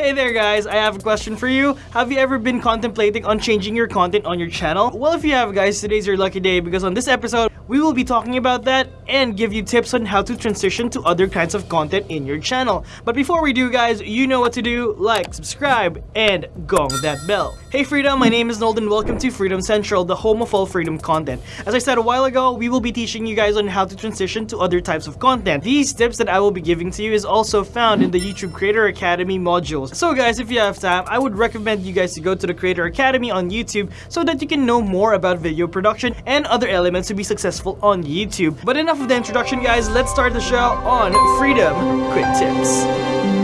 Hey there guys, I have a question for you. Have you ever been contemplating on changing your content on your channel? Well, if you have guys, today's your lucky day because on this episode, we will be talking about that and give you tips on how to transition to other kinds of content in your channel. But before we do guys, you know what to do. Like, subscribe, and gong that bell. Hey Freedom, my name is Nolden. Welcome to Freedom Central, the home of all freedom content. As I said a while ago, we will be teaching you guys on how to transition to other types of content. These tips that I will be giving to you is also found in the YouTube Creator Academy modules. So guys, if you have time, I would recommend you guys to go to the Creator Academy on YouTube so that you can know more about video production and other elements to be successful on YouTube. But enough of the introduction guys, let's start the show on Freedom Quick Tips.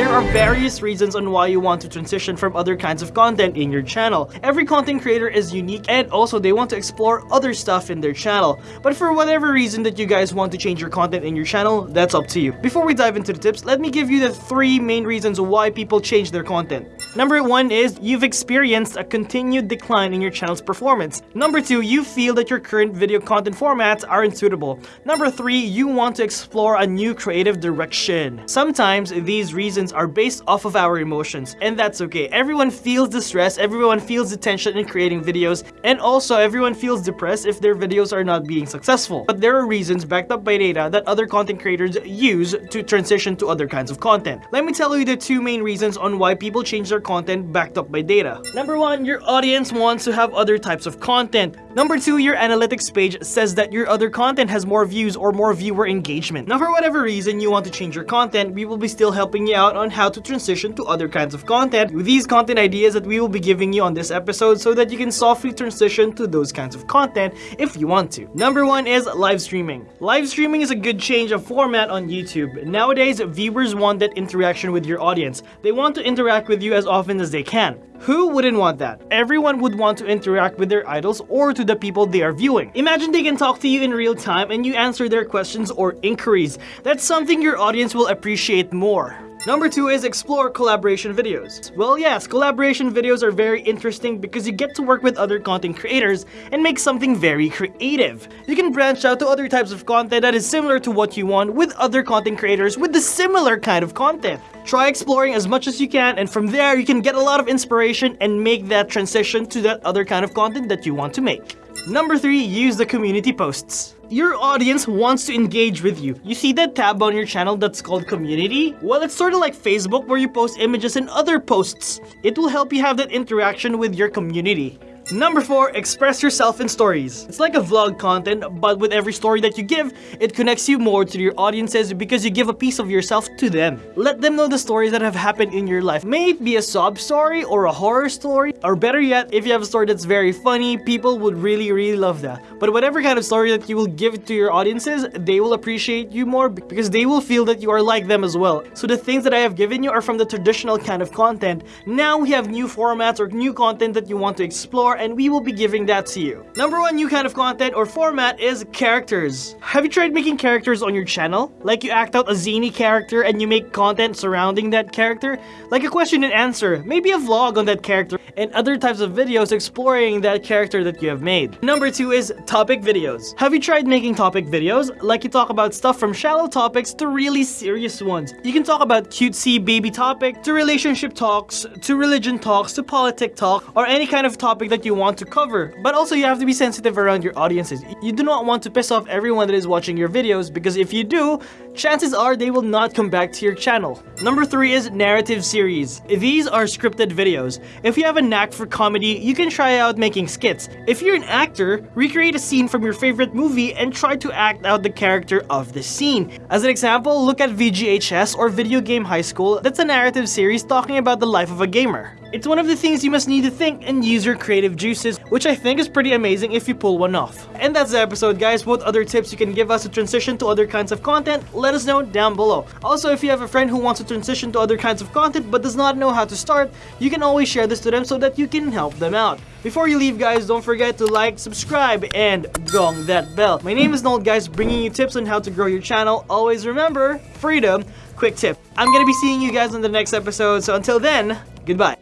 There are various reasons on why you want to transition from other kinds of content in your channel. Every content creator is unique and also they want to explore other stuff in their channel. But for whatever reason that you guys want to change your content in your channel, that's up to you. Before we dive into the tips, let me give you the three main reasons why people change their content. Number one is you've experienced a continued decline in your channel's performance. Number two, you feel that your current video content formats aren't suitable. Number three, you want to explore a new creative direction. Sometimes these reasons are based off of our emotions, and that's okay. Everyone feels the stress, everyone feels the tension in creating videos, and also everyone feels depressed if their videos are not being successful. But there are reasons backed up by data that other content creators use to transition to other kinds of content. Let me tell you the two main reasons on why people change their content backed up by data. Number one, your audience wants to have other types of content. Number two, your analytics page says that your other content has more views or more viewer engagement. Now for whatever reason you want to change your content, we will be still helping you out on how to transition to other kinds of content with these content ideas that we will be giving you on this episode so that you can softly transition to those kinds of content if you want to. Number one is live streaming. Live streaming is a good change of format on YouTube. Nowadays, viewers want that interaction with your audience. They want to interact with you as often as they can. Who wouldn't want that? Everyone would want to interact with their idols or to the people they are viewing. Imagine they can talk to you in real time and you answer their questions or inquiries. That's something your audience will appreciate more. Number two is explore collaboration videos. Well yes, collaboration videos are very interesting because you get to work with other content creators and make something very creative. You can branch out to other types of content that is similar to what you want with other content creators with the similar kind of content. Try exploring as much as you can and from there you can get a lot of inspiration and make that transition to that other kind of content that you want to make. Number 3. Use the community posts. Your audience wants to engage with you. You see that tab on your channel that's called community? Well, it's sort of like Facebook where you post images and other posts. It will help you have that interaction with your community. Number 4. Express yourself in stories. It's like a vlog content, but with every story that you give, it connects you more to your audiences because you give a piece of yourself to them. Let them know the stories that have happened in your life. May it be a sob story or a horror story, or better yet, if you have a story that's very funny, people would really, really love that. But whatever kind of story that you will give to your audiences, they will appreciate you more because they will feel that you are like them as well. So the things that I have given you are from the traditional kind of content. Now we have new formats or new content that you want to explore and we will be giving that to you. Number one new kind of content or format is characters. Have you tried making characters on your channel? Like you act out a zany character and you make content surrounding that character? Like a question and answer, maybe a vlog on that character, and other types of videos exploring that character that you have made. Number two is topic videos. Have you tried making topic videos? Like you talk about stuff from shallow topics to really serious ones. You can talk about cutesy baby topic to relationship talks, to religion talks, to politic talk, or any kind of topic that you you want to cover. But also you have to be sensitive around your audiences. You do not want to piss off everyone that is watching your videos because if you do, chances are they will not come back to your channel. Number 3 is narrative series. These are scripted videos. If you have a knack for comedy, you can try out making skits. If you're an actor, recreate a scene from your favorite movie and try to act out the character of the scene. As an example, look at VGHS or Video Game High School. That's a narrative series talking about the life of a gamer. It's one of the things you must need to think and use your creative juices, which I think is pretty amazing if you pull one off. And that's the episode guys, what other tips you can give us to transition to other kinds of content, let us know down below. Also, if you have a friend who wants to transition to other kinds of content but does not know how to start, you can always share this to them so that you can help them out. Before you leave guys, don't forget to like, subscribe, and gong that bell. My name is Nold guys, bringing you tips on how to grow your channel. Always remember, freedom, quick tip. I'm gonna be seeing you guys on the next episode, so until then, goodbye.